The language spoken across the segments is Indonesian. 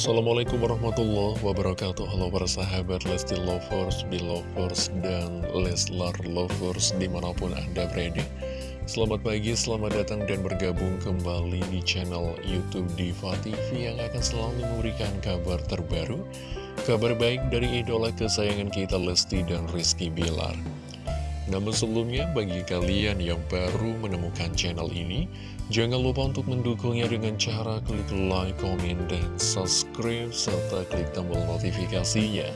Assalamualaikum warahmatullahi wabarakatuh. Halo para sahabat Lesti Lovers, Belovers, dan Leslar Lovers di mana pun anda berada. Selamat pagi, selamat datang dan bergabung kembali di channel Youtube Diva TV Yang akan selalu memberikan kabar terbaru Kabar baik dari idola kesayangan kita Lesti dan Rizky Bilar namun sebelumnya, bagi kalian yang baru menemukan channel ini, jangan lupa untuk mendukungnya dengan cara klik like, komen, dan subscribe, serta klik tombol notifikasinya.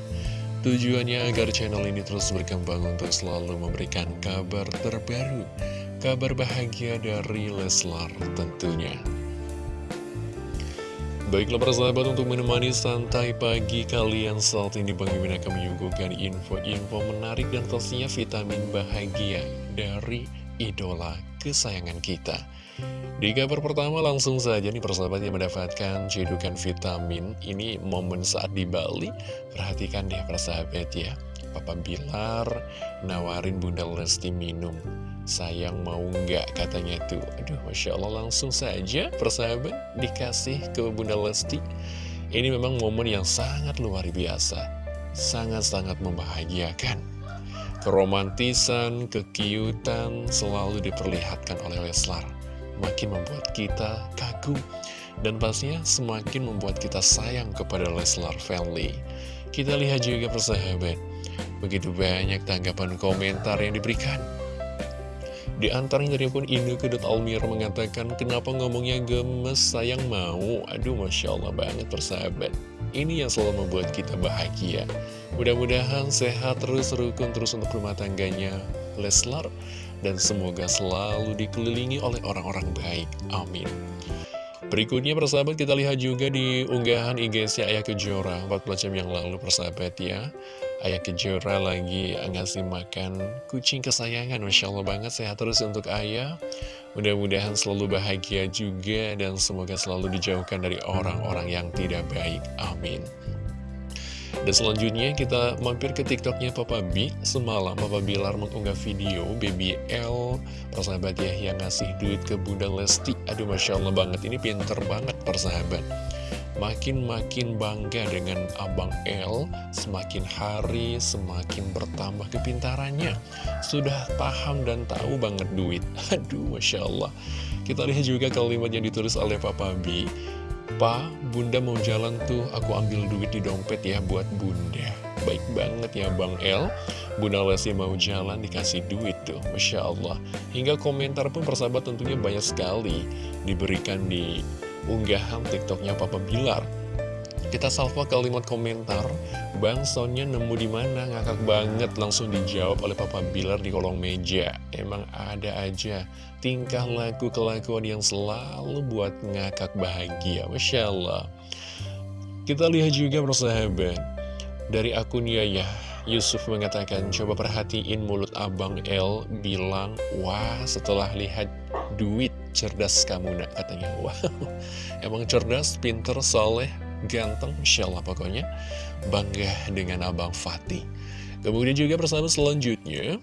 Tujuannya agar channel ini terus berkembang untuk selalu memberikan kabar terbaru, kabar bahagia dari Leslar tentunya. Baiklah para sahabat untuk menemani santai pagi kalian saat ini Bang Imin akan menyuguhkan info-info menarik dan pastinya vitamin bahagia dari idola kesayangan kita. Di kabar pertama langsung saja nih persahabat yang mendapatkan cedukan vitamin Ini momen saat di Bali Perhatikan deh persahabat ya Papa Bilar nawarin Bunda Lesti minum. Sayang mau nggak katanya tuh. Aduh Masya Allah langsung saja persahabat dikasih ke Bunda Lesti. Ini memang momen yang sangat luar biasa. Sangat-sangat membahagiakan. Keromantisan, kekiutan selalu diperlihatkan oleh Leslar. Makin membuat kita kagum Dan pastinya semakin membuat kita sayang kepada Leslar family Kita lihat juga persahabat Begitu banyak tanggapan komentar yang diberikan di antaranya dari pun Ineke Almir mengatakan, kenapa ngomongnya gemes, sayang mau? Aduh, Masya Allah banget persahabat. Ini yang selalu membuat kita bahagia. Mudah-mudahan sehat terus, rukun terus untuk rumah tangganya Leslar. Dan semoga selalu dikelilingi oleh orang-orang baik. Amin. Berikutnya persahabat kita lihat juga di unggahan IG si Ayah Kejora 14 jam yang lalu persahabat ya Ayah Kejora lagi ngasih makan kucing kesayangan. Masya Allah banget sehat terus untuk Ayah. Mudah-mudahan selalu bahagia juga Dan semoga selalu dijauhkan dari orang-orang yang tidak baik. Amin. Dan selanjutnya kita mampir ke tiktoknya Papa B. Semalam Papa Bilar mengunggah video Baby L Persahabat ya yang ngasih duit ke Bunda Lesti. Aduh Masya Allah banget Ini pinter banget persahabat Makin-makin bangga dengan Abang L, semakin hari semakin bertambah kepintarannya. Sudah paham dan tahu banget duit. Aduh, Masya Allah. Kita lihat juga kalimat yang ditulis oleh Papa B. Pa, bunda mau jalan tuh, aku ambil duit di dompet ya buat bunda. Baik banget ya Bang L. Bunda Lesti mau jalan dikasih duit tuh, Masya Allah. Hingga komentar pun persahabat tentunya banyak sekali diberikan di unggahan tiktoknya Papa Bilar. Kita salva kalimat komentar Bang Sonnya nemu di mana? Ngakak banget langsung dijawab oleh Papa Bilar di kolong meja. Emang ada aja tingkah laku kelakuan yang selalu buat ngakak bahagia Masya Allah. Kita lihat juga persahabat dari akun Yaya Yusuf mengatakan coba perhatiin mulut Abang L bilang wah setelah lihat duit cerdas kamu nak katanya. Wow. Emang cerdas pinter soleh ganteng Insya Allah pokoknya. Bangga dengan abang Fatih. Kemudian juga bersama selanjutnya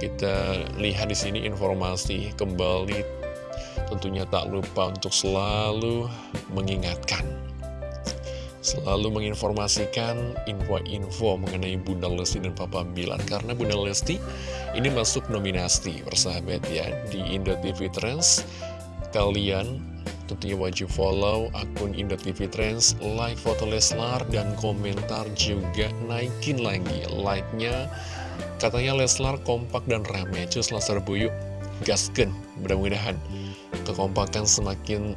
kita lihat di sini informasi kembali. Tentunya tak lupa untuk selalu mengingatkan. Selalu menginformasikan info-info mengenai Bunda Lesti dan Papa Bilar karena Bunda Lesti ini masuk nominasi persahabat ya di Indo TV Trends kalian tentunya wajib follow akun Indo TV Trends like foto Leslar dan komentar juga naikin lagi like-nya. Katanya Leslar kompak dan rame. Cus laser buyuk gasken mudah-mudahan kekompakan semakin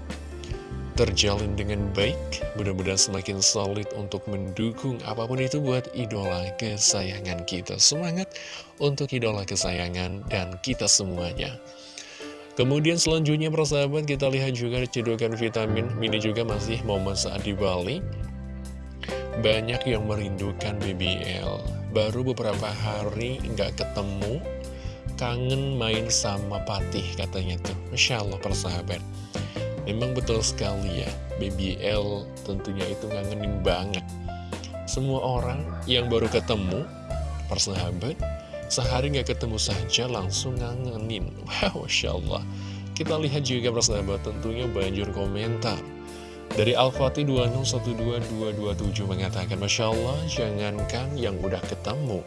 terjalin dengan baik. Mudah-mudahan semakin solid untuk mendukung apa pun itu buat idola kesayangan kita. Semangat untuk idola kesayangan dan kita semuanya Kemudian selanjutnya persahabat kita lihat juga cedokan vitamin. Ini juga masih momen saat di Bali. Banyak yang merindukan BBL Baru beberapa hari nggak ketemu. Kangen main sama Patih katanya tuh. Masya Allah persahabat. Memang betul sekali ya, BBL tentunya itu ngangenin banget. Semua orang yang baru ketemu, persahabat, sehari nggak ketemu saja langsung ngangenin. Wow, Masya Allah. Kita lihat juga persahabat tentunya banjur komentar. Dari Al-Fatih 2612227 mengatakan Masya Allah jangankan yang udah ketemu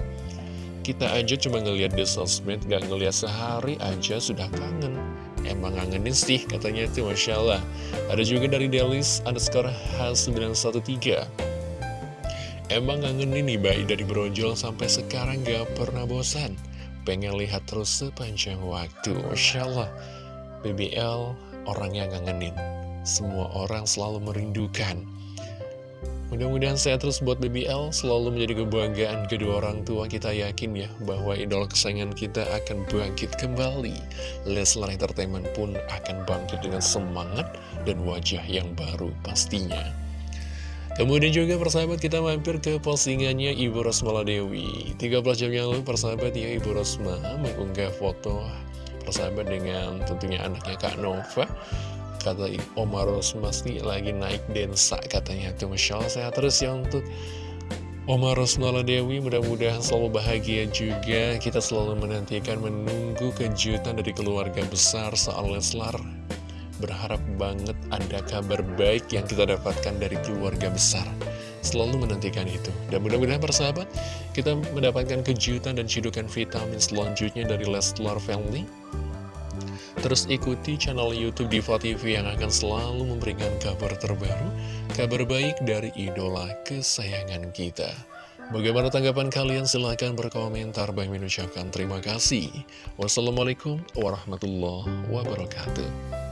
Kita aja cuma ngeliat di sosmed Gak ngeliat sehari aja sudah kangen Emang ngangenin sih katanya itu Masya Allah Ada juga dari Delis underscore H913 Emang ngangenin nih bayi dari brojol sampai sekarang gak pernah bosan Pengen lihat terus sepanjang waktu Masya Allah BBL orangnya ngangenin semua orang selalu merindukan. Mudah-mudahan saya terus buat BBL selalu menjadi kebanggaan kedua orang tua kita yakin ya bahwa idol kesayangan kita akan bangkit kembali. Leslar Entertainment pun akan bangkit dengan semangat dan wajah yang baru pastinya. Kemudian juga persahabat kita mampir ke postingannya Ibu Rosmala Dewi. 13 jam yang lalu persahabat ya Ibu Rosma mengunggah foto persahabat dengan tentunya anaknya Kak Nova. Kata Omar Rosmasti lagi naik densa katanya. Tuh Masya Allah sehat terus ya untuk Omar Rosmala Dewi. Mudah-mudahan selalu bahagia juga. Kita selalu menantikan menunggu kejutan dari keluarga besar soal Leslar berharap banget ada kabar baik yang kita dapatkan dari keluarga besar selalu menantikan itu dan mudah-mudahan persahabat kita mendapatkan kejutan dan cidukan vitamin selanjutnya dari Leslar Family Terus ikuti channel Youtube Diva TV yang akan selalu memberikan kabar terbaru, kabar baik dari idola kesayangan kita. Bagaimana tanggapan kalian? Silahkan berkomentar. Bang mengucapkan terima kasih. Wassalamualaikum warahmatullahi wabarakatuh.